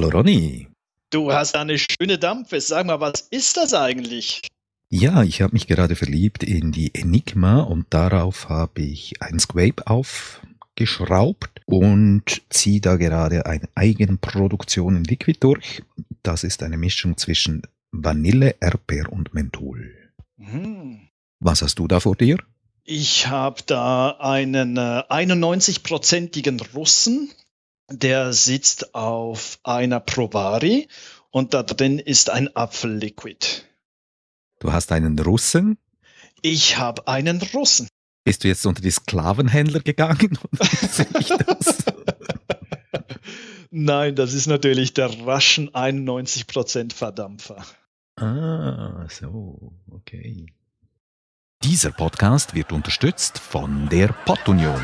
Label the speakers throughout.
Speaker 1: Hallo Ronny.
Speaker 2: Du hast eine schöne Dampfe. Sag mal, was ist das eigentlich?
Speaker 1: Ja, ich habe mich gerade verliebt in die Enigma und darauf habe ich ein Squape aufgeschraubt und ziehe da gerade eine Eigenproduktion in Liquid durch. Das ist eine Mischung zwischen Vanille, Erdbeer und Menthol. Hm. Was hast du da vor dir?
Speaker 2: Ich habe da einen äh, 91-prozentigen Russen, der sitzt auf einer Provari und da drin ist ein Apfelliquid.
Speaker 1: Du hast einen Russen?
Speaker 2: Ich habe einen Russen.
Speaker 1: Bist du jetzt unter die Sklavenhändler gegangen?
Speaker 2: das? Nein, das ist natürlich der Russian 91% Verdampfer.
Speaker 1: Ah, so, okay. Dieser Podcast wird unterstützt von der. Pottunion,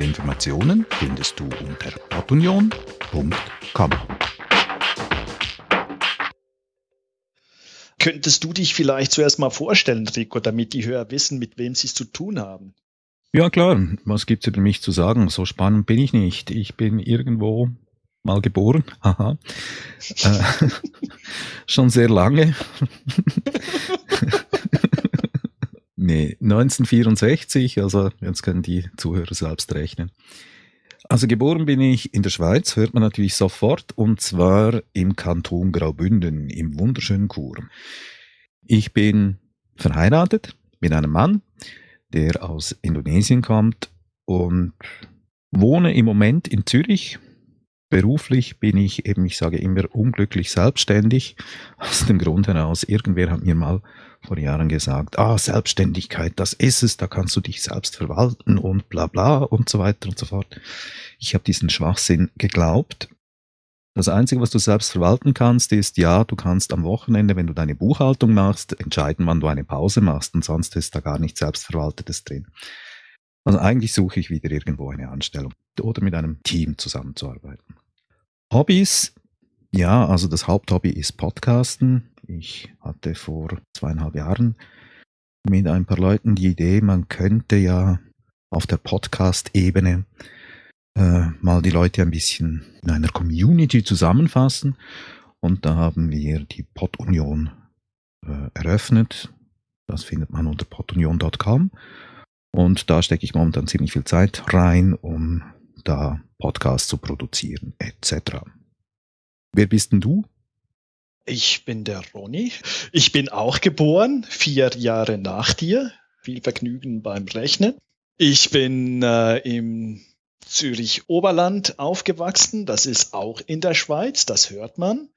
Speaker 1: Weitere Informationen findest du unter portunion.com.
Speaker 2: Könntest du dich vielleicht zuerst mal vorstellen, Rico, damit die Hörer wissen, mit wem sie es zu tun haben?
Speaker 1: Ja, klar. Was gibt's über mich zu sagen? So spannend bin ich nicht. Ich bin irgendwo mal geboren. Haha. äh, schon sehr lange. nee, 1964, also jetzt können die Zuhörer selbst rechnen. Also geboren bin ich in der Schweiz, hört man natürlich sofort, und zwar im Kanton Graubünden, im wunderschönen Chur. Ich bin verheiratet mit einem Mann, der aus Indonesien kommt und wohne im Moment in Zürich. Beruflich bin ich eben, ich sage immer, unglücklich selbstständig. Aus dem Grund heraus, irgendwer hat mir mal vor Jahren gesagt, ah, Selbstständigkeit, das ist es, da kannst du dich selbst verwalten und bla bla und so weiter und so fort. Ich habe diesen Schwachsinn geglaubt das Einzige, was du selbst verwalten kannst, ist, ja, du kannst am Wochenende, wenn du deine Buchhaltung machst, entscheiden, wann du eine Pause machst und sonst ist da gar nichts Selbstverwaltetes drin. Also eigentlich suche ich wieder irgendwo eine Anstellung oder mit einem Team zusammenzuarbeiten. Hobbys, ja, also das Haupthobby ist Podcasten. Ich hatte vor zweieinhalb Jahren mit ein paar Leuten die Idee, man könnte ja auf der Podcast-Ebene äh, mal die Leute ein bisschen in einer Community zusammenfassen. Und da haben wir die Podunion äh, eröffnet. Das findet man unter podunion.com. Und da stecke ich momentan ziemlich viel Zeit rein, um da Podcasts zu produzieren, etc. Wer bist denn du?
Speaker 2: Ich bin der Ronny. Ich bin auch geboren, vier Jahre nach dir. Viel Vergnügen beim Rechnen. Ich bin äh, im Zürich Oberland aufgewachsen. Das ist auch in der Schweiz, das hört man.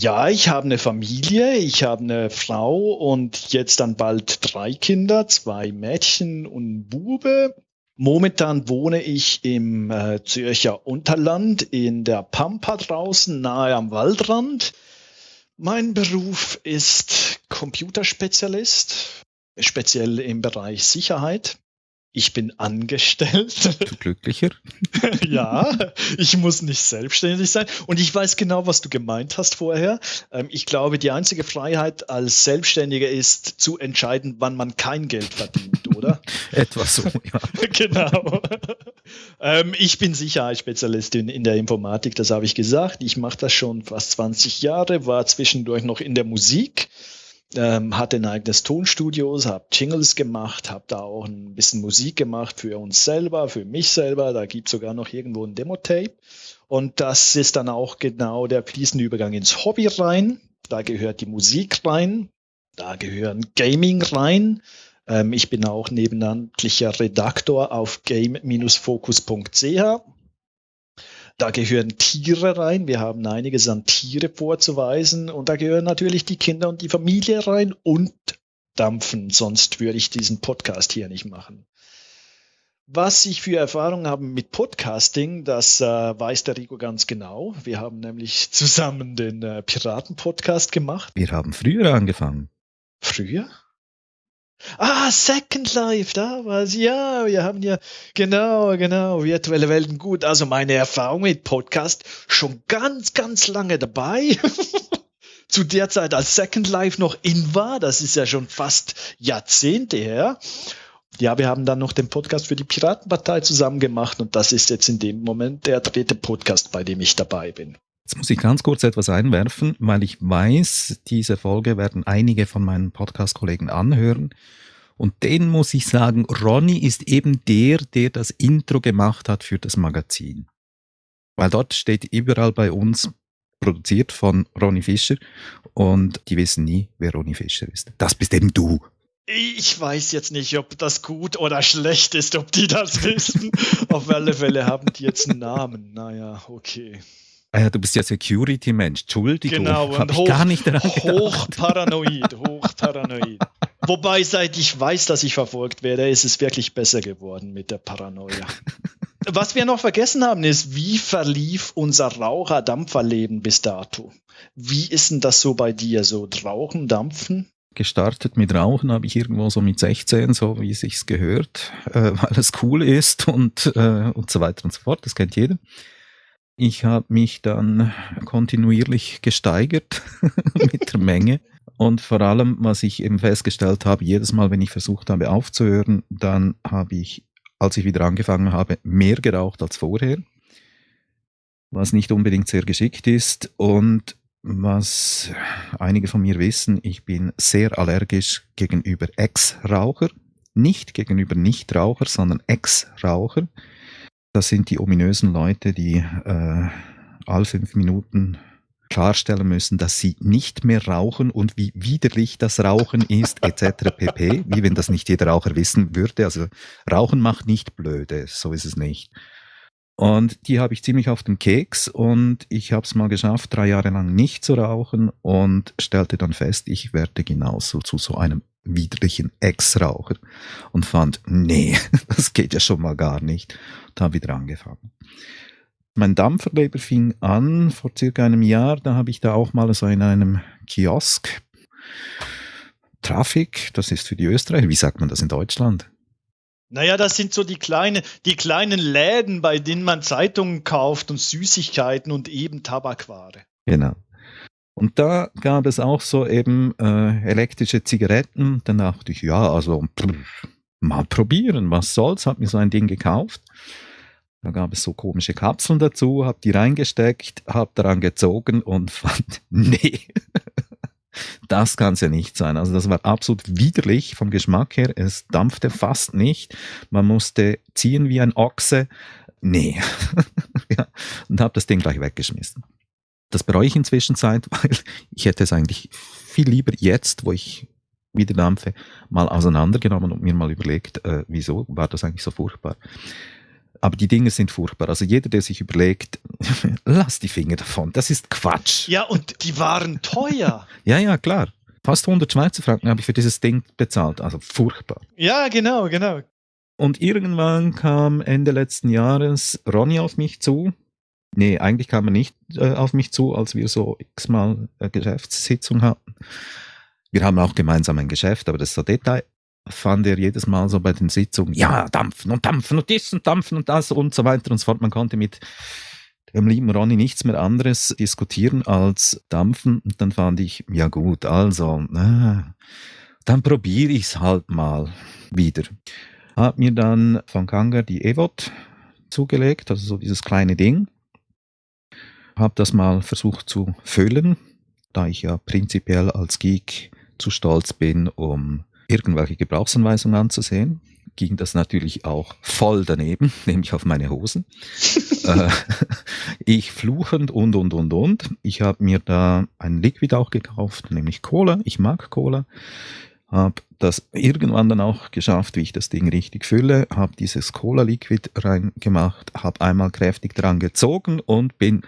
Speaker 2: Ja, ich habe eine Familie, ich habe eine Frau und jetzt dann bald drei Kinder, zwei Mädchen und Bube. Momentan wohne ich im äh, Zürcher Unterland in der Pampa draußen, nahe am Waldrand. Mein Beruf ist Computerspezialist, speziell im Bereich Sicherheit. Ich bin angestellt.
Speaker 1: Du glücklicher?
Speaker 2: ja, ich muss nicht selbstständig sein. Und ich weiß genau, was du gemeint hast vorher. Ähm, ich glaube, die einzige Freiheit als Selbstständiger ist zu entscheiden, wann man kein Geld verdient, oder?
Speaker 1: Etwas so, ja.
Speaker 2: genau. Ähm, ich bin Sicherheitsspezialistin in der Informatik, das habe ich gesagt. Ich mache das schon fast 20 Jahre, war zwischendurch noch in der Musik ähm, hatte ein eigenes Tonstudio, habe Jingles gemacht, habe da auch ein bisschen Musik gemacht für uns selber, für mich selber. Da gibt sogar noch irgendwo ein Demo-Tape. Und das ist dann auch genau der fließende Übergang ins Hobby rein. Da gehört die Musik rein, da gehören Gaming rein. Ähm, ich bin auch nebenamtlicher Redaktor auf game-focus.ch da gehören Tiere rein. Wir haben einiges an Tiere vorzuweisen. Und da gehören natürlich die Kinder und die Familie rein und Dampfen. Sonst würde ich diesen Podcast hier nicht machen. Was ich für Erfahrungen habe mit Podcasting, das äh, weiß der Rico ganz genau. Wir haben nämlich zusammen den äh, Piraten-Podcast gemacht.
Speaker 1: Wir haben früher angefangen.
Speaker 2: Früher? Ah, Second Life, da war's. Ja, wir haben ja, genau, genau, virtuelle Welten. Gut, also meine Erfahrung mit Podcast schon ganz, ganz lange dabei. Zu der Zeit, als Second Life noch in war, das ist ja schon fast Jahrzehnte her. Ja, wir haben dann noch den Podcast für die Piratenpartei zusammen gemacht und das ist jetzt in dem Moment der dritte Podcast, bei dem ich dabei bin.
Speaker 1: Jetzt muss ich ganz kurz etwas einwerfen, weil ich weiß, diese Folge werden einige von meinen Podcast-Kollegen anhören. Und den muss ich sagen, Ronny ist eben der, der das Intro gemacht hat für das Magazin. Weil dort steht überall bei uns produziert von Ronny Fischer und die wissen nie, wer Ronny Fischer ist. Das bist eben du.
Speaker 2: Ich weiß jetzt nicht, ob das gut oder schlecht ist, ob die das wissen. Auf alle Fälle haben die jetzt einen Namen. Naja, okay.
Speaker 1: Ja, du bist ja Security-Mensch. Entschuldigung.
Speaker 2: Genau,
Speaker 1: und hoch, gar nicht
Speaker 2: hochparanoid, hochparanoid. Wobei, seit ich weiß, dass ich verfolgt werde, ist es wirklich besser geworden mit der Paranoia. Was wir noch vergessen haben, ist, wie verlief unser Raucher-Dampferleben bis dato? Wie ist denn das so bei dir? So Rauchen, Dampfen?
Speaker 1: Gestartet mit Rauchen habe ich irgendwo so mit 16, so wie es sich gehört, äh, weil es cool ist und, äh, und so weiter und so fort. Das kennt jeder. Ich habe mich dann kontinuierlich gesteigert mit der Menge. Und vor allem, was ich eben festgestellt habe, jedes Mal, wenn ich versucht habe aufzuhören, dann habe ich, als ich wieder angefangen habe, mehr geraucht als vorher. Was nicht unbedingt sehr geschickt ist. Und was einige von mir wissen, ich bin sehr allergisch gegenüber Ex-Raucher. Nicht gegenüber Nichtraucher, sondern Ex-Raucher. Das sind die ominösen Leute, die äh, alle fünf Minuten klarstellen müssen, dass sie nicht mehr rauchen und wie widerlich das Rauchen ist, etc. pp. Wie wenn das nicht jeder Raucher wissen würde. Also Rauchen macht nicht blöde, so ist es nicht. Und die habe ich ziemlich auf den Keks und ich habe es mal geschafft, drei Jahre lang nicht zu rauchen und stellte dann fest, ich werde genauso zu so einem widerlichen Ex-Raucher und fand, nee, das geht ja schon mal gar nicht und habe wieder angefangen. Mein Dampferleber fing an vor circa einem Jahr, da habe ich da auch mal so in einem Kiosk Trafik, das ist für die Österreicher, wie sagt man das in Deutschland?
Speaker 2: Naja, das sind so die, kleine, die kleinen Läden, bei denen man Zeitungen kauft und Süßigkeiten und eben Tabakware.
Speaker 1: Genau. Und da gab es auch so eben äh, elektrische Zigaretten. Dann dachte ich, ja, also pff, mal probieren, was soll's. Hab mir so ein Ding gekauft. Da gab es so komische Kapseln dazu, hab die reingesteckt, hab daran gezogen und fand, nee, das kann es ja nicht sein. Also das war absolut widerlich vom Geschmack her. Es dampfte fast nicht. Man musste ziehen wie ein Ochse. Nee. ja. Und habe das Ding gleich weggeschmissen. Das bereue ich inzwischen Zeit, weil ich hätte es eigentlich viel lieber jetzt, wo ich wieder dampfe, mal auseinandergenommen und mir mal überlegt, äh, wieso war das eigentlich so furchtbar. Aber die Dinge sind furchtbar. Also jeder, der sich überlegt, lass die Finger davon, das ist Quatsch.
Speaker 2: Ja, und die waren teuer.
Speaker 1: ja, ja, klar. Fast 100 Schweizer Franken habe ich für dieses Ding bezahlt. Also furchtbar.
Speaker 2: Ja, genau, genau.
Speaker 1: Und irgendwann kam Ende letzten Jahres Ronny auf mich zu Nee, eigentlich kam er nicht äh, auf mich zu, als wir so x-mal äh, Geschäftssitzung hatten. Wir haben auch gemeinsam ein Geschäft, aber das ist so Detail. Fand er jedes Mal so bei den Sitzungen, ja, dampfen und dampfen und dies und dampfen und das und so weiter und so fort. Man konnte mit dem lieben Ronny nichts mehr anderes diskutieren als dampfen. Und dann fand ich, ja gut, also, äh, dann probiere ich es halt mal wieder. Hab mir dann von Kanga die Evot zugelegt, also so dieses kleine Ding habe das mal versucht zu füllen, da ich ja prinzipiell als Geek zu stolz bin, um irgendwelche Gebrauchsanweisungen anzusehen, ging das natürlich auch voll daneben, nämlich auf meine Hosen. Äh, ich fluchend und, und, und, und. Ich habe mir da ein Liquid auch gekauft, nämlich Cola. Ich mag Cola. Habe das irgendwann dann auch geschafft, wie ich das Ding richtig fülle, habe dieses Cola-Liquid reingemacht, habe einmal kräftig dran gezogen und bin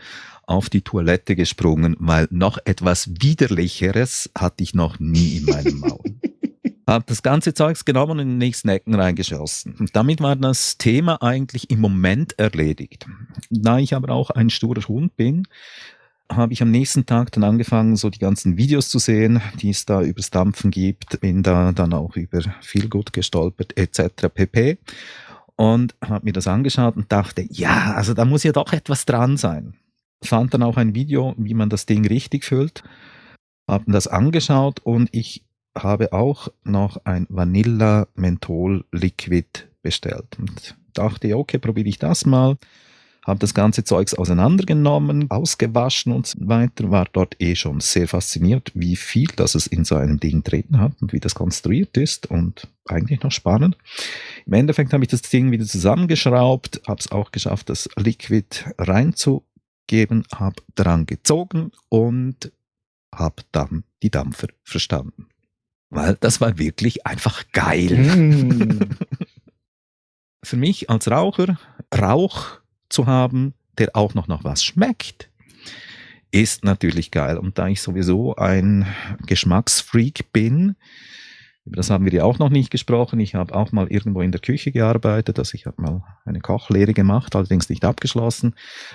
Speaker 1: auf die Toilette gesprungen, weil noch etwas Widerlicheres hatte ich noch nie in meinem Maul. Hab das ganze Zeugs genommen und in den nächsten Ecken reingeschossen. Und damit war das Thema eigentlich im Moment erledigt. Da ich aber auch ein sturer Hund bin, habe ich am nächsten Tag dann angefangen, so die ganzen Videos zu sehen, die es da übers Dampfen gibt. Bin da dann auch über viel gut gestolpert etc. pp. Und habe mir das angeschaut und dachte, ja, also da muss ja doch etwas dran sein. Fand dann auch ein Video, wie man das Ding richtig füllt. Habe das angeschaut und ich habe auch noch ein Vanilla Menthol Liquid bestellt und dachte, okay, probiere ich das mal habe das ganze Zeugs auseinandergenommen, ausgewaschen und so weiter, war dort eh schon sehr fasziniert, wie viel das es in so einem Ding drin hat und wie das konstruiert ist und eigentlich noch spannend. Im Endeffekt habe ich das Ding wieder zusammengeschraubt, habe es auch geschafft, das Liquid reinzugeben, habe dran gezogen und habe dann die Dampfer verstanden. Weil das war wirklich einfach geil. Mm. Für mich als Raucher, Rauch zu haben, der auch noch nach was schmeckt, ist natürlich geil. Und da ich sowieso ein Geschmacksfreak bin, über das haben wir ja auch noch nicht gesprochen. Ich habe auch mal irgendwo in der Küche gearbeitet, also ich habe mal eine Kochlehre gemacht, allerdings nicht abgeschlossen.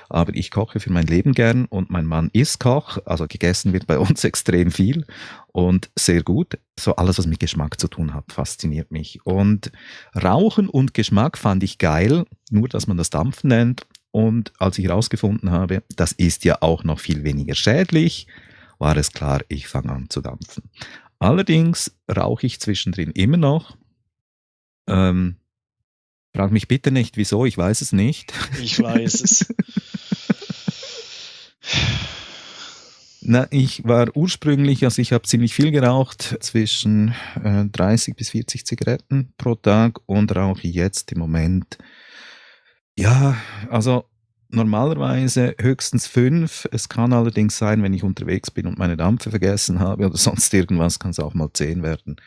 Speaker 1: Aber ich koche für mein Leben gern und mein Mann ist Koch, also gegessen wird bei uns extrem viel und sehr gut. So alles, was mit Geschmack zu tun hat, fasziniert mich. Und Rauchen und Geschmack fand ich geil, nur dass man das Dampfen nennt. Und als ich herausgefunden habe, das ist ja auch noch viel weniger schädlich, war es klar, ich fange an zu dampfen. Allerdings rauche ich zwischendrin immer noch. Ähm, frag mich bitte nicht, wieso, ich weiß es nicht.
Speaker 2: Ich weiß es.
Speaker 1: Na, ich war ursprünglich, also ich habe ziemlich viel geraucht, zwischen äh, 30 bis 40 Zigaretten pro Tag und rauche jetzt im Moment, ja, also normalerweise höchstens fünf. Es kann allerdings sein, wenn ich unterwegs bin und meine Dampfe vergessen habe oder sonst irgendwas, kann es auch mal zehn werden.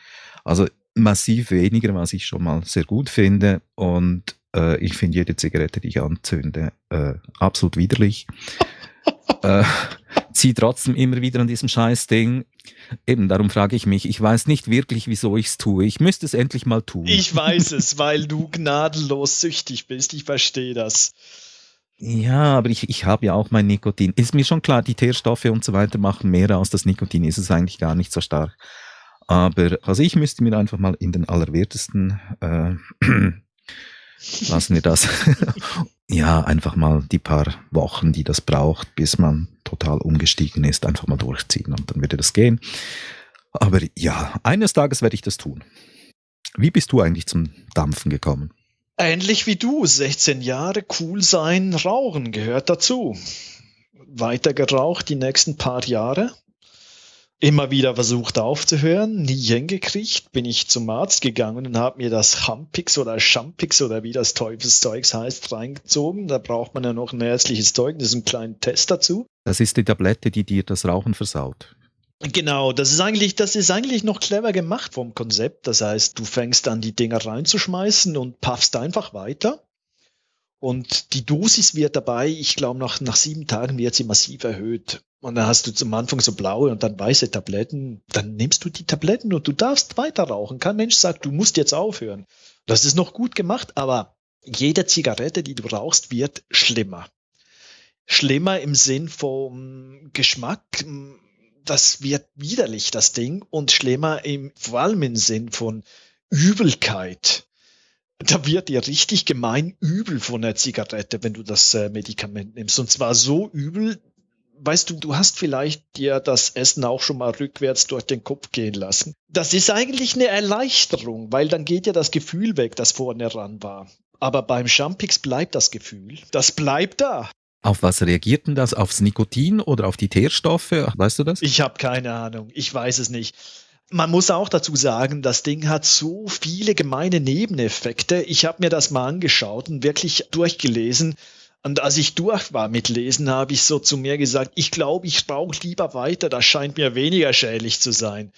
Speaker 1: Also massiv weniger, was ich schon mal sehr gut finde. Und äh, ich finde jede Zigarette, die ich anzünde, äh, absolut widerlich. äh, ziehe trotzdem immer wieder an diesem Scheißding. Eben, darum frage ich mich, ich weiß nicht wirklich, wieso ich es tue. Ich müsste es endlich mal tun.
Speaker 2: Ich weiß es, weil du gnadenlos süchtig bist. Ich verstehe das.
Speaker 1: Ja, aber ich, ich habe ja auch mein Nikotin. Ist mir schon klar, die Teerstoffe und so weiter machen mehr aus. Das Nikotin ist es eigentlich gar nicht so stark. Aber also ich müsste mir einfach mal in den allerwertesten, äh, lassen wir das, ja, einfach mal die paar Wochen, die das braucht, bis man total umgestiegen ist, einfach mal durchziehen und dann würde das gehen. Aber ja, eines Tages werde ich das tun. Wie bist du eigentlich zum Dampfen gekommen?
Speaker 2: Ähnlich wie du, 16 Jahre, cool sein, rauchen gehört dazu. Weiter geraucht die nächsten paar Jahre. Immer wieder versucht aufzuhören, nie hingekriegt, bin ich zum Arzt gegangen und habe mir das Hampix oder Champix oder wie das Teufelszeugs heißt reingezogen. Da braucht man ja noch ein ärztliches Zeugnis, einen kleinen Test dazu.
Speaker 1: Das ist die Tablette, die dir das Rauchen versaut.
Speaker 2: Genau, das ist eigentlich, das ist eigentlich noch clever gemacht vom Konzept. Das heißt, du fängst an, die Dinger reinzuschmeißen und puffst einfach weiter. Und die Dosis wird dabei, ich glaube, nach, nach sieben Tagen wird sie massiv erhöht. Und dann hast du zum Anfang so blaue und dann weiße Tabletten. Dann nimmst du die Tabletten und du darfst weiter rauchen. Kein Mensch sagt, du musst jetzt aufhören. Das ist noch gut gemacht, aber jede Zigarette, die du rauchst, wird schlimmer. Schlimmer im Sinn vom Geschmack das wird widerlich, das Ding, und schlimmer im, vor allem im Sinn von Übelkeit. Da wird dir richtig gemein übel von der Zigarette, wenn du das äh, Medikament nimmst. Und zwar so übel, weißt du, du hast vielleicht dir das Essen auch schon mal rückwärts durch den Kopf gehen lassen. Das ist eigentlich eine Erleichterung, weil dann geht ja das Gefühl weg, das vorne ran war. Aber beim Champix bleibt das Gefühl. Das bleibt da.
Speaker 1: Auf was reagiert denn das? Aufs Nikotin oder auf die Teerstoffe? Weißt du das?
Speaker 2: Ich habe keine Ahnung. Ich weiß es nicht. Man muss auch dazu sagen, das Ding hat so viele gemeine Nebeneffekte. Ich habe mir das mal angeschaut und wirklich durchgelesen. Und als ich durch war mit Lesen, habe ich so zu mir gesagt, ich glaube, ich rauche lieber weiter, das scheint mir weniger schädlich zu sein.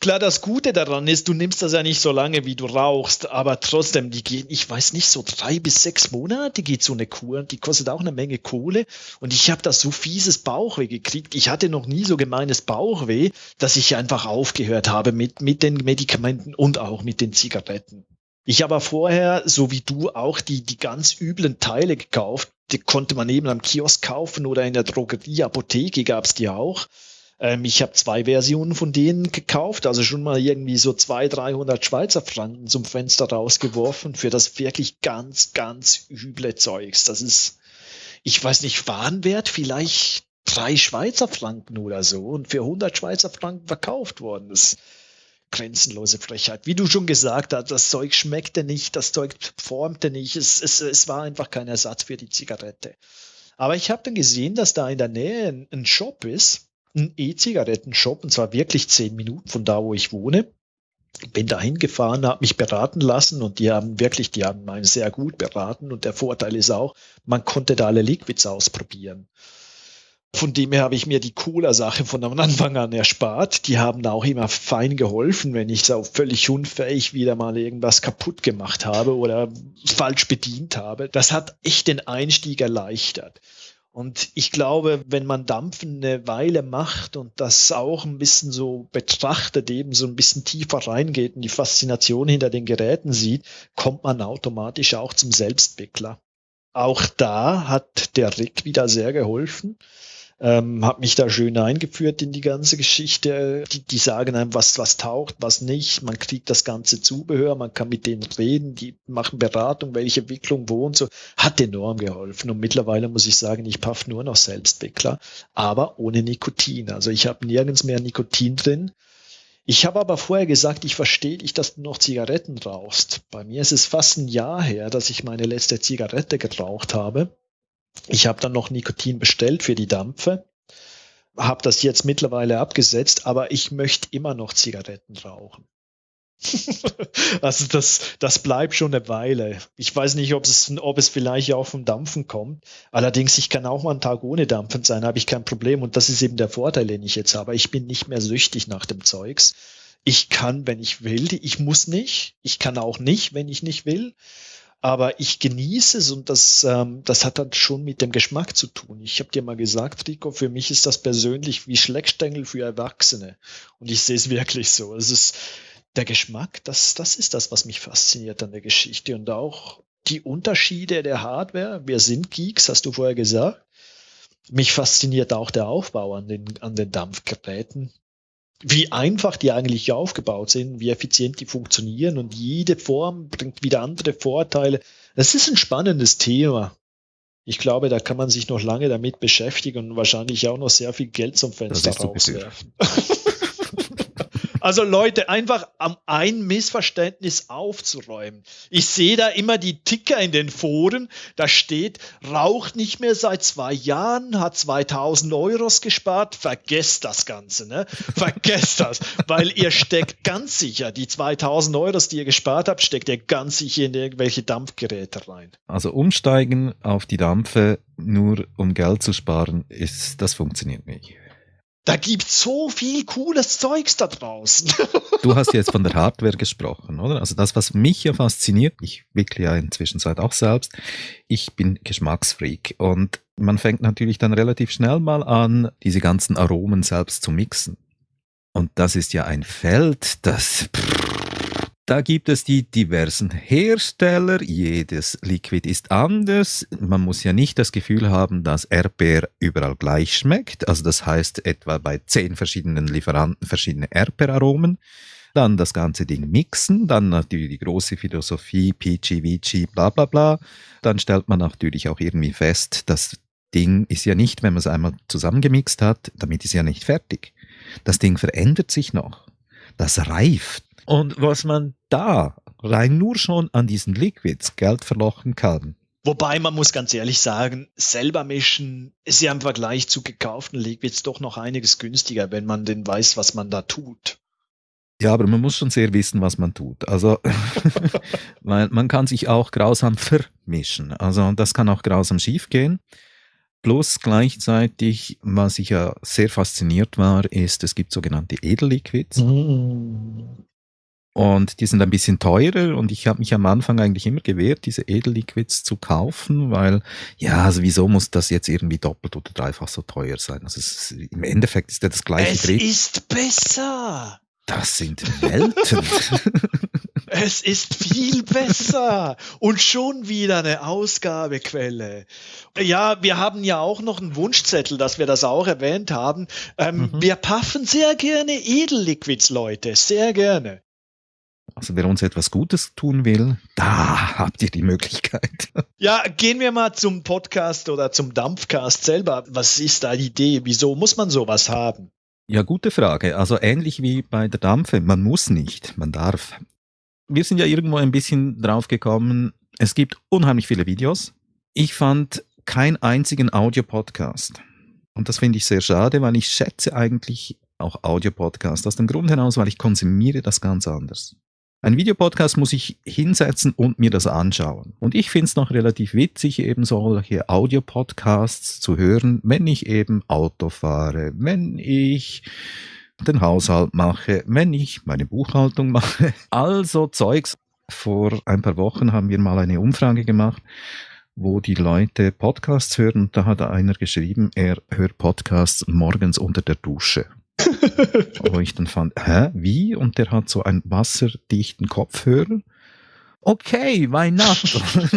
Speaker 2: Klar, das Gute daran ist, du nimmst das ja nicht so lange, wie du rauchst, aber trotzdem, die gehen, ich weiß nicht, so drei bis sechs Monate geht so eine Kur, die kostet auch eine Menge Kohle und ich habe da so fieses Bauchweh gekriegt. Ich hatte noch nie so gemeines Bauchweh, dass ich einfach aufgehört habe mit, mit den Medikamenten und auch mit den Zigaretten. Ich habe vorher, so wie du, auch die, die ganz üblen Teile gekauft. Die konnte man eben am Kiosk kaufen oder in der Drogerie, Apotheke gab es die auch. Ähm, ich habe zwei Versionen von denen gekauft, also schon mal irgendwie so 200, 300 Schweizer Franken zum Fenster rausgeworfen für das wirklich ganz, ganz üble Zeugs. Das ist, ich weiß nicht, Warenwert vielleicht drei Schweizer Franken oder so und für 100 Schweizer Franken verkauft worden. Ist grenzenlose Frechheit. Wie du schon gesagt hast, das Zeug schmeckte nicht, das Zeug formte nicht, es, es, es war einfach kein Ersatz für die Zigarette. Aber ich habe dann gesehen, dass da in der Nähe ein, ein Shop ist, ein E-Zigaretten-Shop, und zwar wirklich zehn Minuten von da, wo ich wohne. Bin da hingefahren, habe mich beraten lassen und die haben wirklich, die haben einen sehr gut beraten und der Vorteil ist auch, man konnte da alle Liquids ausprobieren. Von dem her habe ich mir die Cola-Sache von Anfang an erspart. Die haben da auch immer fein geholfen, wenn ich so völlig unfähig wieder mal irgendwas kaputt gemacht habe oder falsch bedient habe. Das hat echt den Einstieg erleichtert. Und ich glaube, wenn man Dampfen eine Weile macht und das auch ein bisschen so betrachtet, eben so ein bisschen tiefer reingeht und die Faszination hinter den Geräten sieht, kommt man automatisch auch zum Selbstwickler. Auch da hat der Rick wieder sehr geholfen ähm, habe mich da schön eingeführt in die ganze Geschichte. Die, die sagen einem, was, was taucht, was nicht. Man kriegt das ganze Zubehör, man kann mit denen reden, die machen Beratung, welche Entwicklung wo und so. Hat enorm geholfen. Und mittlerweile muss ich sagen, ich paff nur noch Selbstwickler, aber ohne Nikotin. Also ich habe nirgends mehr Nikotin drin. Ich habe aber vorher gesagt, ich verstehe dich, dass du noch Zigaretten rauchst. Bei mir ist es fast ein Jahr her, dass ich meine letzte Zigarette geraucht habe. Ich habe dann noch Nikotin bestellt für die Dampfe, habe das jetzt mittlerweile abgesetzt, aber ich möchte immer noch Zigaretten rauchen. also das, das bleibt schon eine Weile. Ich weiß nicht, ob es, ob es vielleicht auch vom Dampfen kommt. Allerdings, ich kann auch mal einen Tag ohne Dampfen sein, habe ich kein Problem. Und das ist eben der Vorteil, den ich jetzt habe. Ich bin nicht mehr süchtig nach dem Zeugs. Ich kann, wenn ich will. Ich muss nicht. Ich kann auch nicht, wenn ich nicht will aber ich genieße es und das, ähm, das hat dann schon mit dem Geschmack zu tun. Ich habe dir mal gesagt, Rico, für mich ist das persönlich wie Schleckstängel für Erwachsene und ich sehe es wirklich so. Es ist der Geschmack, das, das ist das, was mich fasziniert an der Geschichte und auch die Unterschiede der Hardware. Wir sind Geeks, hast du vorher gesagt. Mich fasziniert auch der Aufbau an den, an den Dampfgeräten wie einfach die eigentlich aufgebaut sind, wie effizient die funktionieren und jede Form bringt wieder andere Vorteile. Das ist ein spannendes Thema. Ich glaube, da kann man sich noch lange damit beschäftigen und wahrscheinlich auch noch sehr viel Geld zum Fenster rauswerfen. Also Leute, einfach am ein Missverständnis aufzuräumen. Ich sehe da immer die Ticker in den Foren, da steht, raucht nicht mehr seit zwei Jahren, hat 2000 Euros gespart. Vergesst das Ganze, ne? Vergesst das, weil ihr steckt ganz sicher, die 2000 Euros, die ihr gespart habt, steckt ihr ganz sicher in irgendwelche Dampfgeräte rein.
Speaker 1: Also umsteigen auf die Dampfe nur um Geld zu sparen, ist, das funktioniert nicht.
Speaker 2: Da gibt so viel cooles Zeugs da draußen.
Speaker 1: du hast jetzt von der Hardware gesprochen, oder? Also das, was mich ja fasziniert, ich wickle ja inzwischen seit auch selbst, ich bin Geschmacksfreak und man fängt natürlich dann relativ schnell mal an, diese ganzen Aromen selbst zu mixen. Und das ist ja ein Feld, das pff, da gibt es die diversen Hersteller, jedes Liquid ist anders. Man muss ja nicht das Gefühl haben, dass Erdbeer überall gleich schmeckt. Also das heißt etwa bei zehn verschiedenen Lieferanten verschiedene Erdbeeraromen. Dann das ganze Ding mixen, dann natürlich die große Philosophie, Peachy, Vici, bla bla bla. Dann stellt man natürlich auch irgendwie fest, das Ding ist ja nicht, wenn man es einmal zusammengemixt hat, damit ist ja nicht fertig. Das Ding verändert sich noch. Das reift. Und was man da rein nur schon an diesen Liquids Geld verlochen kann.
Speaker 2: Wobei man muss ganz ehrlich sagen, selber mischen ist ja im Vergleich zu gekauften Liquids doch noch einiges günstiger, wenn man denn weiß, was man da tut.
Speaker 1: Ja, aber man muss schon sehr wissen, was man tut. Also man, man kann sich auch grausam vermischen. Also das kann auch grausam schiefgehen. Plus gleichzeitig, was ich ja sehr fasziniert war, ist, es gibt sogenannte Edelliquids. Mm. Und die sind ein bisschen teurer und ich habe mich am Anfang eigentlich immer gewehrt, diese Edelliquids zu kaufen, weil ja, also wieso muss das jetzt irgendwie doppelt oder dreifach so teuer sein? Also es, im Endeffekt ist ja das gleiche
Speaker 2: Es Dreh ist besser.
Speaker 1: Das sind Welten.
Speaker 2: Es ist viel besser und schon wieder eine Ausgabequelle. Ja, wir haben ja auch noch einen Wunschzettel, dass wir das auch erwähnt haben. Ähm, mhm. Wir paffen sehr gerne Edelliquids, Leute, sehr gerne.
Speaker 1: Also wer uns etwas Gutes tun will, da habt ihr die Möglichkeit.
Speaker 2: Ja, gehen wir mal zum Podcast oder zum Dampfcast selber. Was ist da die Idee? Wieso muss man sowas haben?
Speaker 1: Ja, gute Frage. Also ähnlich wie bei der Dampfe, man muss nicht, man darf. Wir sind ja irgendwo ein bisschen drauf gekommen, es gibt unheimlich viele Videos. Ich fand keinen einzigen Audiopodcast. Und das finde ich sehr schade, weil ich schätze eigentlich auch Audiopodcast aus dem Grund heraus, weil ich konsumiere das ganz anders. Ein Videopodcast muss ich hinsetzen und mir das anschauen. Und ich finde es noch relativ witzig, eben solche Audiopodcasts zu hören, wenn ich eben Auto fahre, wenn ich den Haushalt mache, wenn ich meine Buchhaltung mache. Also Zeugs. Vor ein paar Wochen haben wir mal eine Umfrage gemacht, wo die Leute Podcasts hören. Da hat einer geschrieben, er hört Podcasts morgens unter der Dusche. Wo ich dann fand, hä, wie? Und der hat so einen wasserdichten Kopfhörer. Okay, why not?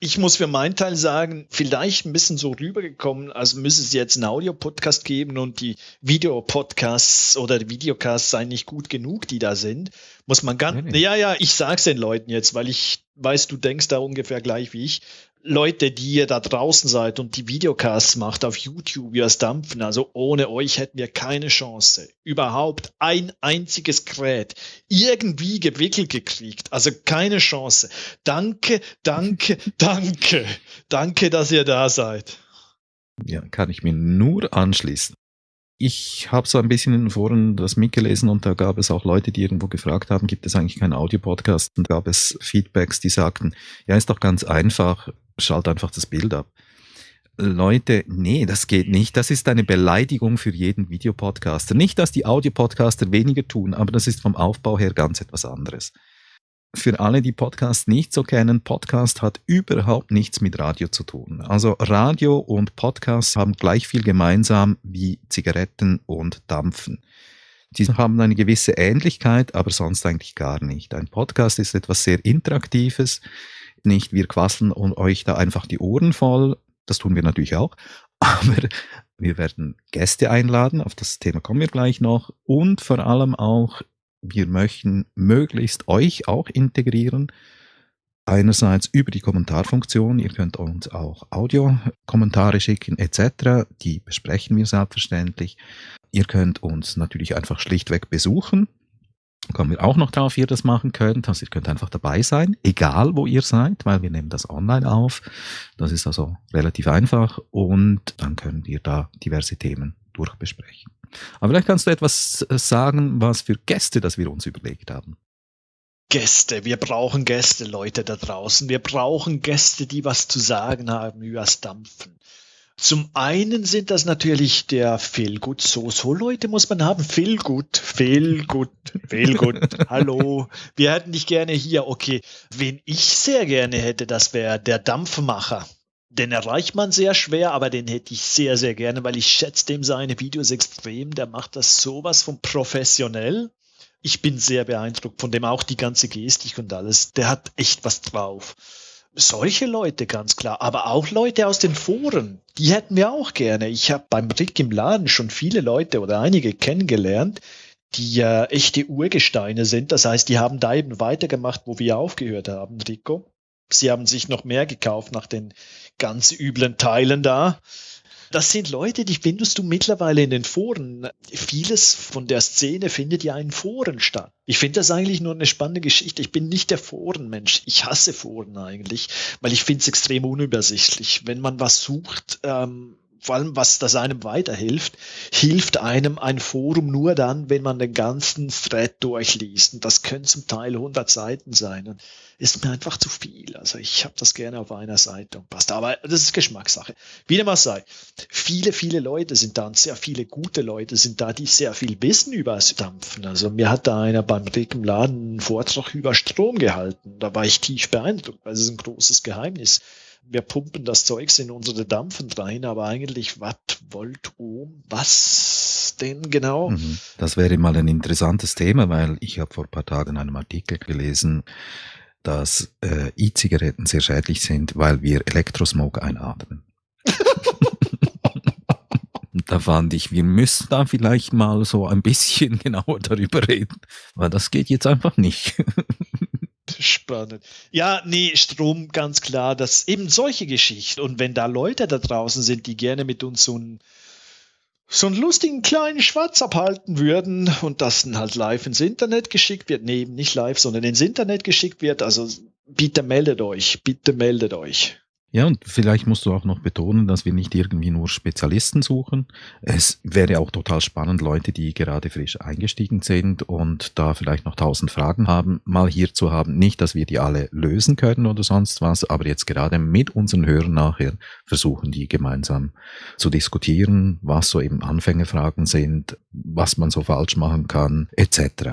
Speaker 2: ich muss für meinen Teil sagen, vielleicht ein bisschen so rübergekommen, als müsste es jetzt einen Audio-Podcast geben und die Videopodcasts oder die Videocasts seien nicht gut genug, die da sind. Muss man ganz, nee, nee. ja, ja, ich sag's den Leuten jetzt, weil ich weiß, du denkst da ungefähr gleich wie ich. Leute, die ihr da draußen seid und die Videocasts macht auf YouTube, es dampfen, also ohne euch hätten wir keine Chance, überhaupt ein einziges Gerät irgendwie gewickelt gekriegt. Also keine Chance. Danke, danke, danke. Danke, dass ihr da seid.
Speaker 1: Ja, kann ich mir nur anschließen ich habe so ein bisschen in den Foren das mitgelesen und da gab es auch Leute, die irgendwo gefragt haben, gibt es eigentlich keinen Audiopodcast? Und gab es Feedbacks, die sagten, ja, ist doch ganz einfach, schalt einfach das Bild ab. Leute, nee, das geht nicht. Das ist eine Beleidigung für jeden Videopodcaster. Nicht, dass die Audiopodcaster weniger tun, aber das ist vom Aufbau her ganz etwas anderes für alle, die Podcast nicht so kennen, Podcast hat überhaupt nichts mit Radio zu tun. Also Radio und Podcast haben gleich viel gemeinsam wie Zigaretten und Dampfen. Die haben eine gewisse Ähnlichkeit, aber sonst eigentlich gar nicht. Ein Podcast ist etwas sehr Interaktives. Nicht wir quasseln und euch da einfach die Ohren voll. Das tun wir natürlich auch. Aber wir werden Gäste einladen. Auf das Thema kommen wir gleich noch. Und vor allem auch wir möchten möglichst euch auch integrieren. Einerseits über die Kommentarfunktion, ihr könnt uns auch Audiokommentare schicken etc., die besprechen wir selbstverständlich. Ihr könnt uns natürlich einfach schlichtweg besuchen, kommen wir auch noch drauf, wie ihr das machen könnt. Also ihr könnt einfach dabei sein, egal wo ihr seid, weil wir nehmen das online auf. Das ist also relativ einfach und dann können wir da diverse Themen durchbesprechen. Aber vielleicht kannst du etwas sagen, was für Gäste, das wir uns überlegt haben.
Speaker 2: Gäste, wir brauchen Gäste, Leute da draußen. Wir brauchen Gäste, die was zu sagen haben übers Dampfen. Zum einen sind das natürlich der Feelgood. So, so Leute muss man haben. Feelgood, Feelgood, Feelgood. Hallo, wir hätten dich gerne hier. Okay, wen ich sehr gerne hätte, das wäre der Dampfmacher den erreicht man sehr schwer, aber den hätte ich sehr, sehr gerne, weil ich schätze dem seine Videos extrem. Der macht das sowas von professionell. Ich bin sehr beeindruckt von dem, auch die ganze Gestik und alles. Der hat echt was drauf. Solche Leute, ganz klar. Aber auch Leute aus den Foren, die hätten wir auch gerne. Ich habe beim Rick im Laden schon viele Leute oder einige kennengelernt, die äh, echte Urgesteine sind. Das heißt, die haben da eben weitergemacht, wo wir aufgehört haben, Rico. Sie haben sich noch mehr gekauft nach den ganz üblen Teilen da. Das sind Leute, die findest du mittlerweile in den Foren. Vieles von der Szene findet ja in Foren statt. Ich finde das eigentlich nur eine spannende Geschichte. Ich bin nicht der Forenmensch. Ich hasse Foren eigentlich, weil ich finde es extrem unübersichtlich. Wenn man was sucht, ähm, vor allem was das einem weiterhilft, hilft einem ein Forum nur dann, wenn man den ganzen Thread durchliest. Und das können zum Teil 100 Seiten sein. Und ist mir einfach zu viel. Also ich habe das gerne auf einer Seite und passt. Aber das ist Geschmackssache. Wie dem auch sei. Viele, viele Leute sind da und sehr viele gute Leute sind da, die sehr viel wissen über das Dampfen. Also mir hat da einer beim Rick im Laden einen Vortrag über Strom gehalten. Da war ich tief beeindruckt, weil es ist ein großes Geheimnis wir pumpen das Zeugs in unsere Dampfen rein, aber eigentlich Watt, Volt, Ohm, was was denn genau? Mhm.
Speaker 1: Das wäre mal ein interessantes Thema, weil ich habe vor ein paar Tagen einen Artikel gelesen, dass äh, E-Zigaretten sehr schädlich sind, weil wir Elektrosmog einatmen. da fand ich, wir müssen da vielleicht mal so ein bisschen genauer darüber reden, weil das geht jetzt einfach nicht.
Speaker 2: Spannend. Ja, nee, Strom, ganz klar, dass eben solche Geschichten. Und wenn da Leute da draußen sind, die gerne mit uns so einen, so einen lustigen kleinen Schwarz abhalten würden und das dann halt live ins Internet geschickt wird, nee, nicht live, sondern ins Internet geschickt wird, also bitte meldet euch, bitte meldet euch.
Speaker 1: Ja, und vielleicht musst du auch noch betonen, dass wir nicht irgendwie nur Spezialisten suchen. Es wäre auch total spannend, Leute, die gerade frisch eingestiegen sind und da vielleicht noch tausend Fragen haben, mal hier zu haben. Nicht, dass wir die alle lösen können oder sonst was, aber jetzt gerade mit unseren Hörern nachher versuchen, die gemeinsam zu diskutieren, was so eben Anfängerfragen sind, was man so falsch machen kann, etc.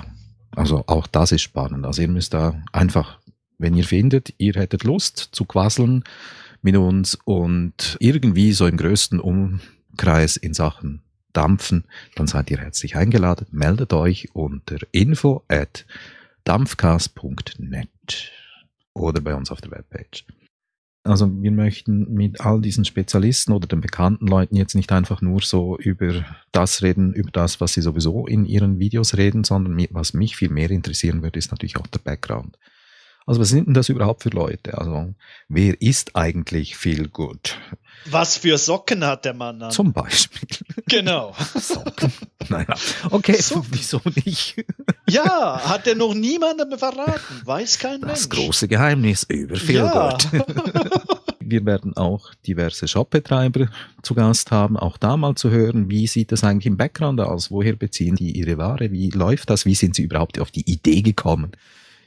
Speaker 1: Also auch das ist spannend. Also ihr müsst da einfach, wenn ihr findet, ihr hättet Lust zu quasseln, mit uns und irgendwie so im größten Umkreis in Sachen Dampfen, dann seid ihr herzlich eingeladen. Meldet euch unter info at dampfcast.net oder bei uns auf der Webpage. Also wir möchten mit all diesen Spezialisten oder den bekannten Leuten jetzt nicht einfach nur so über das reden, über das, was sie sowieso in ihren Videos reden, sondern was mich viel mehr interessieren würde, ist natürlich auch der Background. Also was sind denn das überhaupt für Leute? Also wer ist eigentlich viel gut?
Speaker 2: Was für Socken hat der Mann an?
Speaker 1: Zum Beispiel.
Speaker 2: Genau.
Speaker 1: Socken. Naja, okay, Socken. wieso nicht?
Speaker 2: Ja, hat er noch niemandem verraten. Weiß kein
Speaker 1: das
Speaker 2: Mensch.
Speaker 1: Das große Geheimnis über Feelgood. Ja. Wir werden auch diverse Shopbetreiber zu Gast haben, auch da mal zu hören, wie sieht das eigentlich im Background aus? Woher beziehen die ihre Ware? Wie läuft das? Wie sind sie überhaupt auf die Idee gekommen?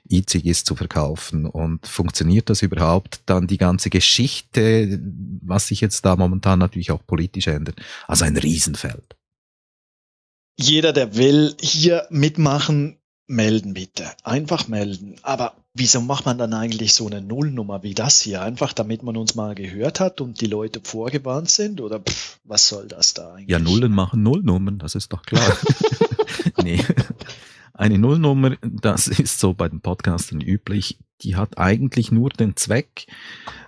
Speaker 1: E-Cigis zu verkaufen und funktioniert das überhaupt? Dann die ganze Geschichte, was sich jetzt da momentan natürlich auch politisch ändert. Also ein Riesenfeld.
Speaker 2: Jeder, der will, hier mitmachen, melden bitte. Einfach melden. Aber wieso macht man dann eigentlich so eine Nullnummer wie das hier? Einfach damit man uns mal gehört hat und die Leute vorgewarnt sind? Oder pff, was soll das da eigentlich?
Speaker 1: Ja, Nullen machen Nullnummern, das ist doch klar. nee. Eine Nullnummer, das ist so bei den Podcastern üblich, die hat eigentlich nur den Zweck,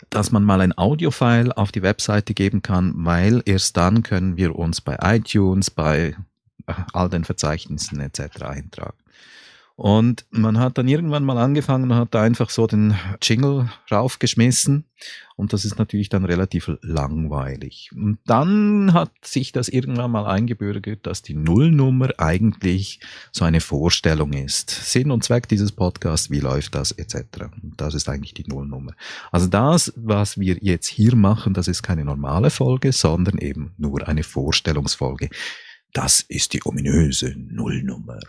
Speaker 1: dass man mal ein Audiofile auf die Webseite geben kann, weil erst dann können wir uns bei iTunes, bei äh, all den Verzeichnissen etc. eintragen. Und man hat dann irgendwann mal angefangen und hat da einfach so den Jingle raufgeschmissen. Und das ist natürlich dann relativ langweilig. Und dann hat sich das irgendwann mal eingebürgert, dass die Nullnummer eigentlich so eine Vorstellung ist. Sinn und Zweck dieses Podcasts, wie läuft das, etc. Und das ist eigentlich die Nullnummer. Also das, was wir jetzt hier machen, das ist keine normale Folge, sondern eben nur eine Vorstellungsfolge. Das ist die ominöse Nullnummer.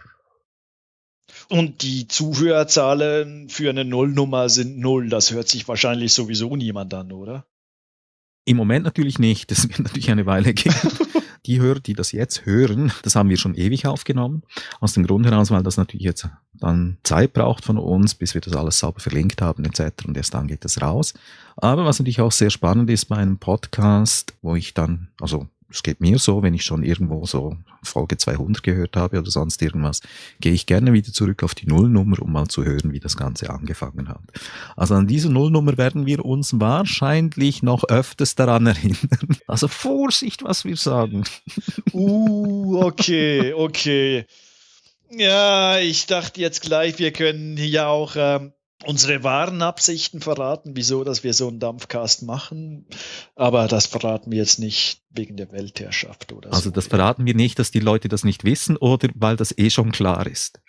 Speaker 2: Und die Zuhörerzahlen für eine Nullnummer sind null. Das hört sich wahrscheinlich sowieso niemand an, oder?
Speaker 1: Im Moment natürlich nicht. Das wird natürlich eine Weile gehen. die Hörer, die das jetzt hören, das haben wir schon ewig aufgenommen. Aus dem Grund heraus, weil das natürlich jetzt dann Zeit braucht von uns, bis wir das alles sauber verlinkt haben etc. Und erst dann geht das raus. Aber was natürlich auch sehr spannend ist bei einem Podcast, wo ich dann, also es geht mir so, wenn ich schon irgendwo so Folge 200 gehört habe oder sonst irgendwas, gehe ich gerne wieder zurück auf die Nullnummer, um mal zu hören, wie das Ganze angefangen hat. Also an diese Nullnummer werden wir uns wahrscheinlich noch öfters daran erinnern. Also Vorsicht, was wir sagen.
Speaker 2: Uh, okay, okay. Ja, ich dachte jetzt gleich, wir können hier auch ähm, unsere wahren Absichten verraten, wieso, dass wir so einen Dampfcast machen. Aber das verraten wir jetzt nicht wegen der Weltherrschaft oder
Speaker 1: also so. Also das verraten wir nicht, dass die Leute das nicht wissen oder weil das eh schon klar ist.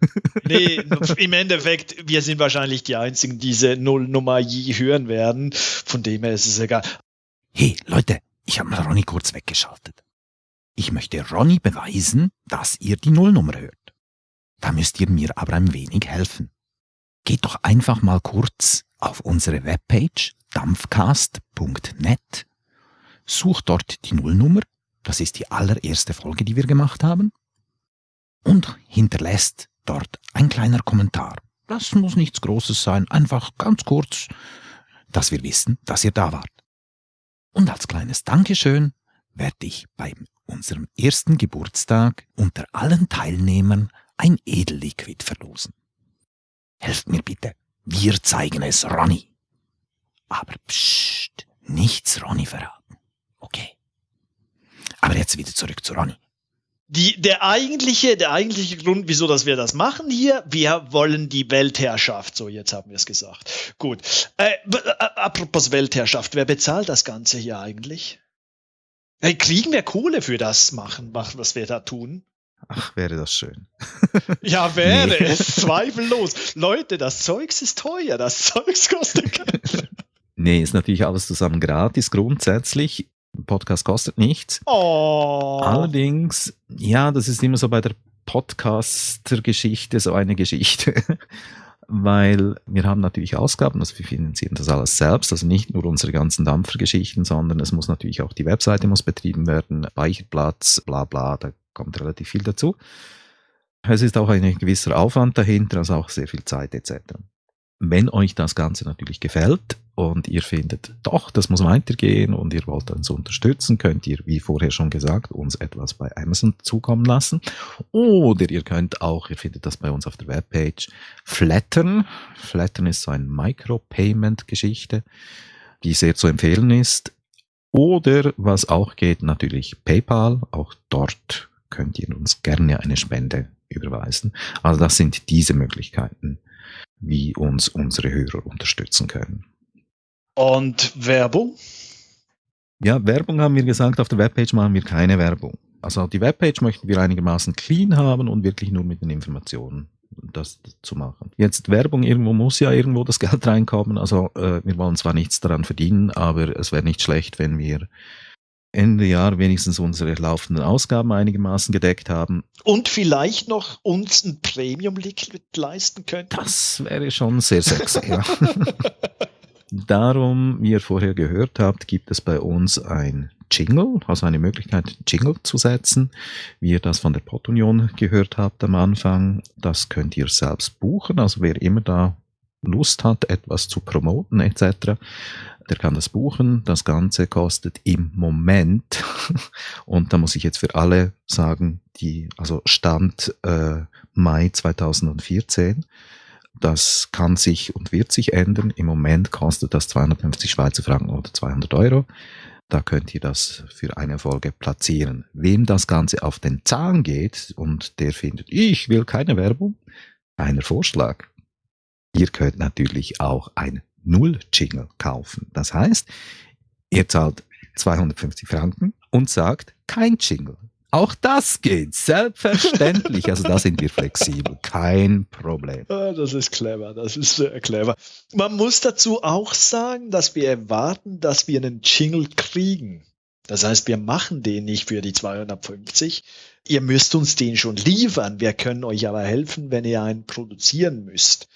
Speaker 2: nee, im Endeffekt, wir sind wahrscheinlich die Einzigen, die diese Nullnummer je hören werden. Von dem her ist es egal.
Speaker 1: Hey, Leute, ich habe mal Ronny kurz weggeschaltet. Ich möchte Ronny beweisen, dass ihr die Nullnummer hört. Da müsst ihr mir aber ein wenig helfen geht doch einfach mal kurz auf unsere Webpage dampfcast.net, sucht dort die Nullnummer, das ist die allererste Folge, die wir gemacht haben, und hinterlässt dort ein kleiner Kommentar. Das muss nichts Großes sein, einfach ganz kurz, dass wir wissen, dass ihr da wart. Und als kleines Dankeschön werde ich beim unserem ersten Geburtstag unter allen Teilnehmern ein Edelliquid verlosen. Helft mir bitte, wir zeigen es Ronny. Aber psst, nichts Ronny verraten. Okay. Aber jetzt wieder zurück zu Ronny.
Speaker 2: Die, der eigentliche, der eigentliche Grund, wieso dass wir das machen hier, wir wollen die Weltherrschaft. So, jetzt haben wir es gesagt. Gut. Äh, äh, apropos Weltherrschaft, wer bezahlt das Ganze hier eigentlich? Hey, kriegen wir Kohle für das machen, was wir da tun?
Speaker 1: Ach, wäre das schön.
Speaker 2: ja, wäre nee. es, zweifellos. Leute, das Zeugs ist teuer, das Zeugs kostet Geld.
Speaker 1: Nee, ist natürlich alles zusammen gratis grundsätzlich. Podcast kostet nichts.
Speaker 2: Oh.
Speaker 1: Allerdings, ja, das ist immer so bei der Podcaster-Geschichte so eine Geschichte. Weil wir haben natürlich Ausgaben, also wir finanzieren das alles selbst, also nicht nur unsere ganzen Dampfergeschichten, sondern es muss natürlich auch die Webseite muss betrieben werden, Speicherplatz, bla bla, da kommt relativ viel dazu. Es ist auch ein gewisser Aufwand dahinter, also auch sehr viel Zeit etc. Wenn euch das Ganze natürlich gefällt und ihr findet, doch, das muss weitergehen und ihr wollt uns unterstützen, könnt ihr, wie vorher schon gesagt, uns etwas bei Amazon zukommen lassen. Oder ihr könnt auch, ihr findet das bei uns auf der Webpage, flattern. Flattern ist so eine Micropayment-Geschichte, die sehr zu empfehlen ist. Oder was auch geht, natürlich PayPal. Auch dort könnt ihr uns gerne eine Spende überweisen. Also das sind diese Möglichkeiten wie uns unsere Hörer unterstützen können.
Speaker 2: Und Werbung?
Speaker 1: Ja, Werbung haben wir gesagt, auf der Webpage machen wir keine Werbung. Also die Webpage möchten wir einigermaßen clean haben und wirklich nur mit den Informationen das zu machen. Jetzt Werbung, irgendwo muss ja irgendwo das Geld reinkommen. Also äh, wir wollen zwar nichts daran verdienen, aber es wäre nicht schlecht, wenn wir Ende Jahr wenigstens unsere laufenden Ausgaben einigermaßen gedeckt haben.
Speaker 2: Und vielleicht noch uns ein Premium-Liquid leisten könnten.
Speaker 1: Das wäre schon sehr sexy, ja. Darum, wie ihr vorher gehört habt, gibt es bei uns ein Jingle, also eine Möglichkeit, Jingle zu setzen, wie ihr das von der Pottunion gehört habt am Anfang. Das könnt ihr selbst buchen, also wer immer da Lust hat, etwas zu promoten etc., der kann das buchen. Das Ganze kostet im Moment, und da muss ich jetzt für alle sagen, die, also Stand äh, Mai 2014, das kann sich und wird sich ändern. Im Moment kostet das 250 Schweizer Franken oder 200 Euro. Da könnt ihr das für eine Folge platzieren. Wem das Ganze auf den Zahn geht und der findet, ich will keine Werbung, einer Vorschlag. Ihr könnt natürlich auch ein Null-Jingle kaufen. Das heißt, ihr zahlt 250 Franken und sagt kein Jingle. Auch das geht, selbstverständlich. Also da sind wir flexibel, kein Problem.
Speaker 2: Ah, das ist clever, das ist sehr clever. Man muss dazu auch sagen, dass wir erwarten, dass wir einen Jingle kriegen. Das heißt, wir machen den nicht für die 250. Ihr müsst uns den schon liefern. Wir können euch aber helfen, wenn ihr einen produzieren müsst.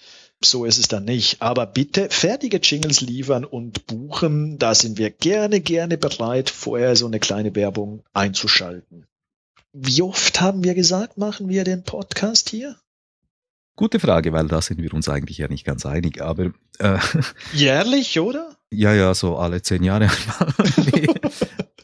Speaker 2: So ist es dann nicht. Aber bitte fertige Jingles liefern und buchen. Da sind wir gerne, gerne bereit, vorher so eine kleine Werbung einzuschalten. Wie oft haben wir gesagt, machen wir den Podcast hier?
Speaker 1: Gute Frage, weil da sind wir uns eigentlich ja nicht ganz einig. Aber
Speaker 2: äh, jährlich, oder?
Speaker 1: Ja, ja, so alle zehn Jahre einmal.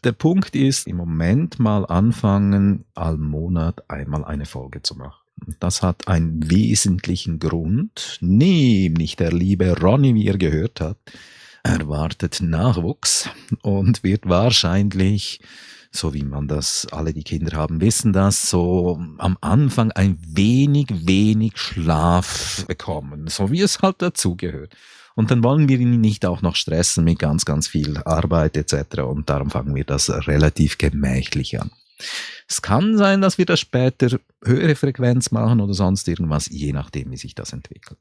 Speaker 1: Der Punkt ist, im Moment mal anfangen, all Monat einmal eine Folge zu machen. Das hat einen wesentlichen Grund, nämlich der liebe Ronny, wie ihr gehört habt, erwartet Nachwuchs und wird wahrscheinlich, so wie man das, alle die Kinder haben, wissen das, so am Anfang ein wenig, wenig Schlaf bekommen, so wie es halt dazugehört. Und dann wollen wir ihn nicht auch noch stressen mit ganz, ganz viel Arbeit etc. Und darum fangen wir das relativ gemächlich an. Es kann sein, dass wir das später höhere Frequenz machen oder sonst irgendwas, je nachdem, wie sich das entwickelt.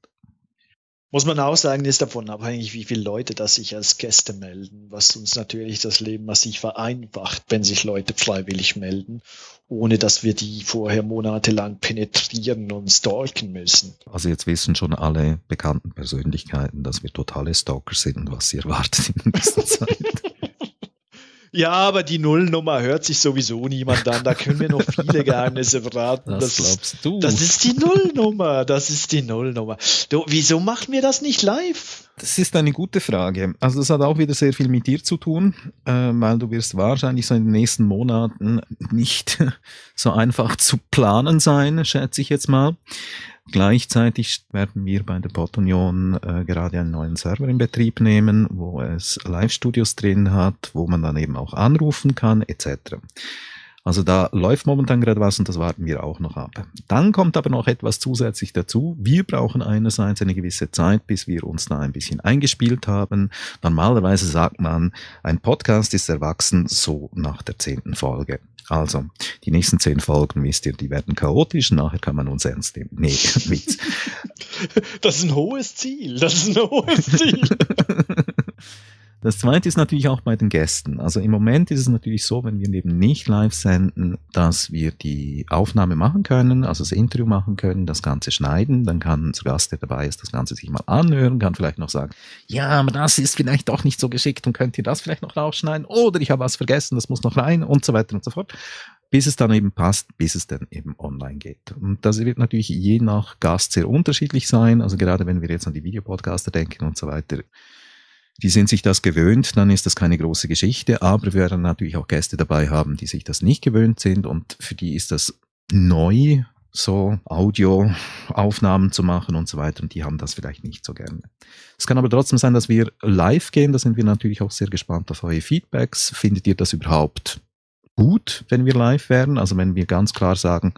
Speaker 2: Muss man auch sagen, ist davon abhängig, wie viele Leute das sich als Gäste melden, was uns natürlich das Leben massiv vereinfacht, wenn sich Leute freiwillig melden, ohne dass wir die vorher monatelang penetrieren und stalken müssen.
Speaker 1: Also jetzt wissen schon alle bekannten Persönlichkeiten, dass wir totale Stalker sind und was sie erwartet in der nächsten Zeit.
Speaker 2: Ja, aber die Nullnummer hört sich sowieso niemand an. Da können wir noch viele Geheimnisse verraten.
Speaker 1: Das, das glaubst du.
Speaker 2: Das ist die Nullnummer. Das ist die Nullnummer. Du, wieso machen wir das nicht live?
Speaker 1: Das ist eine gute Frage. Also das hat auch wieder sehr viel mit dir zu tun, äh, weil du wirst wahrscheinlich so in den nächsten Monaten nicht so einfach zu planen sein, schätze ich jetzt mal. Gleichzeitig werden wir bei der Bot-Union äh, gerade einen neuen Server in Betrieb nehmen, wo es Live-Studios drin hat, wo man dann eben auch anrufen kann, etc. Also da läuft momentan gerade was und das warten wir auch noch ab. Dann kommt aber noch etwas zusätzlich dazu. Wir brauchen einerseits eine gewisse Zeit, bis wir uns da ein bisschen eingespielt haben. Normalerweise sagt man, ein Podcast ist erwachsen so nach der zehnten Folge. Also, die nächsten zehn Folgen, wisst ihr, die werden chaotisch, nachher kann man uns ernst nehmen. Nee, Witz.
Speaker 2: Das ist ein hohes Ziel, das ist ein hohes Ziel.
Speaker 1: Das zweite ist natürlich auch bei den Gästen. Also im Moment ist es natürlich so, wenn wir eben nicht live senden, dass wir die Aufnahme machen können, also das Interview machen können, das Ganze schneiden, dann kann unser Gast, der dabei ist, das Ganze sich mal anhören, kann vielleicht noch sagen, ja, aber das ist vielleicht doch nicht so geschickt und könnt ihr das vielleicht noch rausschneiden oder ich habe was vergessen, das muss noch rein und so weiter und so fort bis es dann eben passt, bis es dann eben online geht. Und das wird natürlich je nach Gast sehr unterschiedlich sein. Also gerade wenn wir jetzt an die Videopodcaster denken und so weiter, die sind sich das gewöhnt, dann ist das keine große Geschichte, aber wir werden natürlich auch Gäste dabei haben, die sich das nicht gewöhnt sind und für die ist das neu, so Audioaufnahmen zu machen und so weiter und die haben das vielleicht nicht so gerne. Es kann aber trotzdem sein, dass wir live gehen, da sind wir natürlich auch sehr gespannt auf eure Feedbacks. Findet ihr das überhaupt gut, wenn wir live werden? Also wenn wir ganz klar sagen,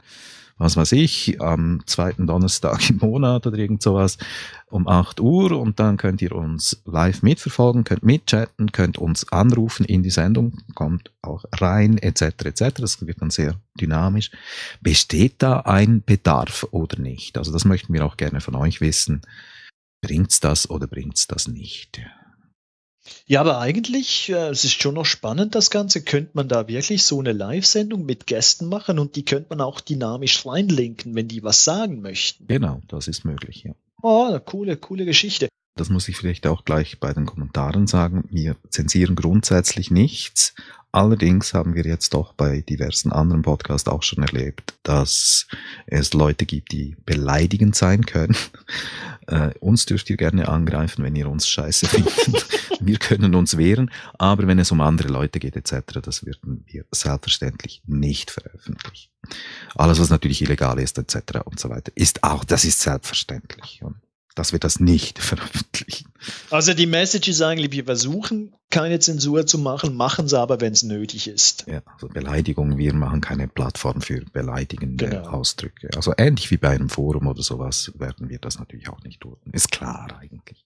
Speaker 1: was weiß ich, am zweiten Donnerstag im Monat oder irgend sowas um 8 Uhr und dann könnt ihr uns live mitverfolgen, könnt mitchatten, könnt uns anrufen in die Sendung, kommt auch rein etc. etc. Das wird dann sehr dynamisch. Besteht da ein Bedarf oder nicht? Also das möchten wir auch gerne von euch wissen. Bringt's das oder bringt's das nicht?
Speaker 2: Ja, aber eigentlich, äh, es ist schon noch spannend, das Ganze. Könnte man da wirklich so eine Live-Sendung mit Gästen machen und die könnte man auch dynamisch reinlinken, wenn die was sagen möchten.
Speaker 1: Genau, das ist möglich, ja.
Speaker 2: Oh, eine coole, coole Geschichte.
Speaker 1: Das muss ich vielleicht auch gleich bei den Kommentaren sagen. Wir zensieren grundsätzlich nichts. Allerdings haben wir jetzt doch bei diversen anderen Podcasts auch schon erlebt, dass es Leute gibt, die beleidigend sein können. Äh, uns dürft ihr gerne angreifen, wenn ihr uns scheiße findet. wir können uns wehren, aber wenn es um andere Leute geht etc., das würden wir selbstverständlich nicht veröffentlichen. Alles, was natürlich illegal ist etc. und so weiter, ist auch, das ist selbstverständlich. Und dass wir das nicht veröffentlichen.
Speaker 2: Also die Message ist eigentlich, wir versuchen keine Zensur zu machen, machen sie aber, wenn es nötig ist.
Speaker 1: Ja, also Beleidigung, wir machen keine Plattform für beleidigende genau. Ausdrücke. Also ähnlich wie bei einem Forum oder sowas werden wir das natürlich auch nicht tun. Ist klar eigentlich.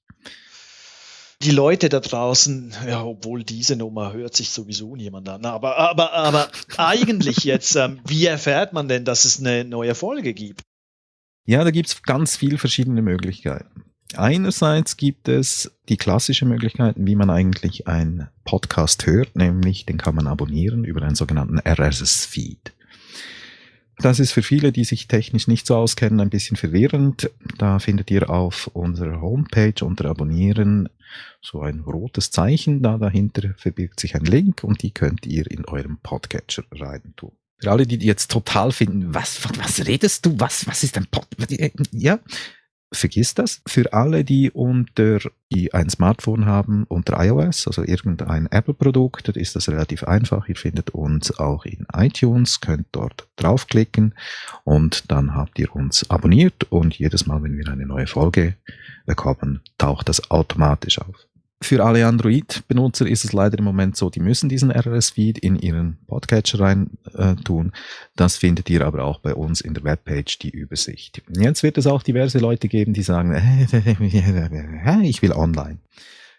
Speaker 2: Die Leute da draußen, ja, obwohl diese Nummer hört sich sowieso niemand an, aber, aber, aber eigentlich jetzt, ähm, wie erfährt man denn, dass es eine neue Folge gibt?
Speaker 1: Ja, da gibt's ganz viele verschiedene Möglichkeiten. Einerseits gibt es die klassische Möglichkeit, wie man eigentlich einen Podcast hört, nämlich den kann man abonnieren über einen sogenannten RSS-Feed. Das ist für viele, die sich technisch nicht so auskennen, ein bisschen verwirrend. Da findet ihr auf unserer Homepage unter Abonnieren so ein rotes Zeichen. Da dahinter verbirgt sich ein Link und die könnt ihr in eurem Podcatcher rein tun. Für alle, die jetzt total finden, was, was redest du? Was, was ist ein Pod? Ja, vergiss das. Für alle, die unter, die ein Smartphone haben unter iOS, also irgendein Apple-Produkt, ist das relativ einfach. Ihr findet uns auch in iTunes, könnt dort draufklicken und dann habt ihr uns abonniert und jedes Mal, wenn wir eine neue Folge bekommen, taucht das automatisch auf. Für alle Android-Benutzer ist es leider im Moment so, die müssen diesen RSS-Feed in ihren Podcatcher rein äh, tun. Das findet ihr aber auch bei uns in der Webpage, die Übersicht. Jetzt wird es auch diverse Leute geben, die sagen, ich will online.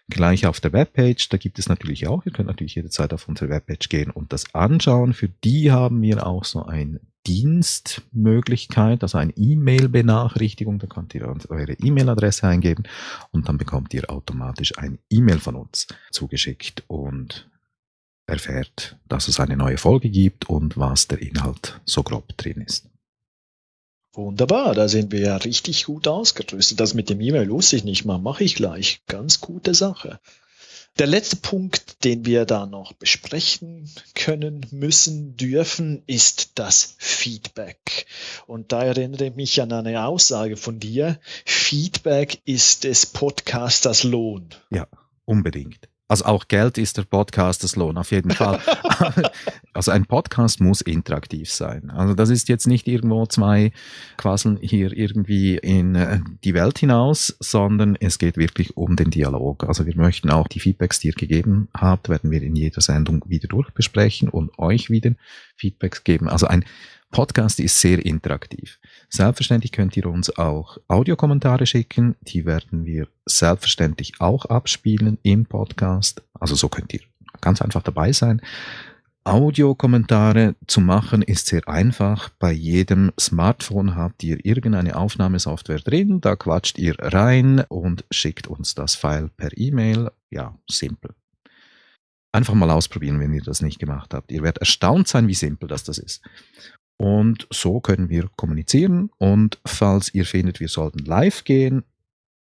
Speaker 1: Gleich auf der Webpage, da gibt es natürlich auch, ihr könnt natürlich jederzeit auf unsere Webpage gehen und das anschauen. Für die haben wir auch so ein Dienstmöglichkeit, also eine E-Mail-Benachrichtigung. Da könnt ihr eure E-Mail-Adresse eingeben und dann bekommt ihr automatisch ein E-Mail von uns zugeschickt und erfährt, dass es eine neue Folge gibt und was der Inhalt so grob drin ist.
Speaker 2: Wunderbar, da sind wir ja richtig gut ausgerüstet. Das mit dem E-Mail wusste ich nicht mal, mache ich gleich. Ganz gute Sache. Der letzte Punkt, den wir da noch besprechen können, müssen, dürfen, ist das Feedback. Und da erinnere ich mich an eine Aussage von dir. Feedback ist des Podcasters Lohn.
Speaker 1: Ja, unbedingt. Also auch Geld ist der Podcasters Lohn, auf jeden Fall. also ein Podcast muss interaktiv sein. Also das ist jetzt nicht irgendwo zwei quasseln hier irgendwie in äh, die Welt hinaus, sondern es geht wirklich um den Dialog. Also wir möchten auch die Feedbacks, die ihr gegeben habt, werden wir in jeder Sendung wieder durchbesprechen und euch wieder Feedbacks geben. Also ein Podcast ist sehr interaktiv. Selbstverständlich könnt ihr uns auch Audiokommentare schicken. Die werden wir selbstverständlich auch abspielen im Podcast. Also so könnt ihr ganz einfach dabei sein. Audiokommentare zu machen ist sehr einfach. Bei jedem Smartphone habt ihr irgendeine Aufnahmesoftware drin. Da quatscht ihr rein und schickt uns das File per E-Mail. Ja, simpel. Einfach mal ausprobieren, wenn ihr das nicht gemacht habt. Ihr werdet erstaunt sein, wie simpel das, das ist. Und so können wir kommunizieren. Und falls ihr findet, wir sollten live gehen,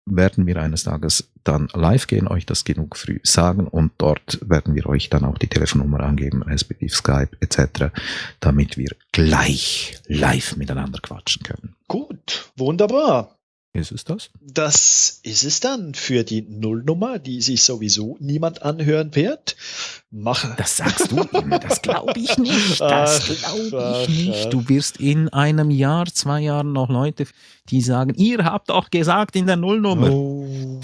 Speaker 1: werden wir eines Tages dann live gehen, euch das genug früh sagen und dort werden wir euch dann auch die Telefonnummer angeben, respektive Skype etc., damit wir gleich live miteinander quatschen können.
Speaker 2: Gut, wunderbar.
Speaker 1: Ist es das?
Speaker 2: Das ist es dann für die Nullnummer, die sich sowieso niemand anhören wird. Mach.
Speaker 1: Das sagst du immer, das glaube ich nicht. Das glaube ich nicht. Du wirst in einem Jahr, zwei Jahren noch Leute, die sagen, ihr habt doch gesagt in der Nullnummer. Oh.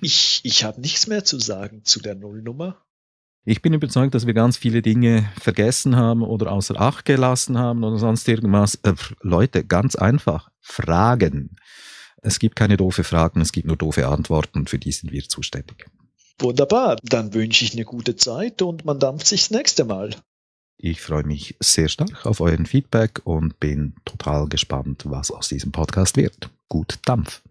Speaker 2: ich ich habe nichts mehr zu sagen zu der Nullnummer.
Speaker 1: Ich bin überzeugt, dass wir ganz viele Dinge vergessen haben oder außer Acht gelassen haben oder sonst irgendwas. Äh, Leute, ganz einfach Fragen. Es gibt keine doofe Fragen, es gibt nur doofe Antworten und für die sind wir zuständig.
Speaker 2: Wunderbar, dann wünsche ich eine gute Zeit und man dampft sich das nächste Mal.
Speaker 1: Ich freue mich sehr stark auf euren Feedback und bin total gespannt, was aus diesem Podcast wird. Gut Dampf.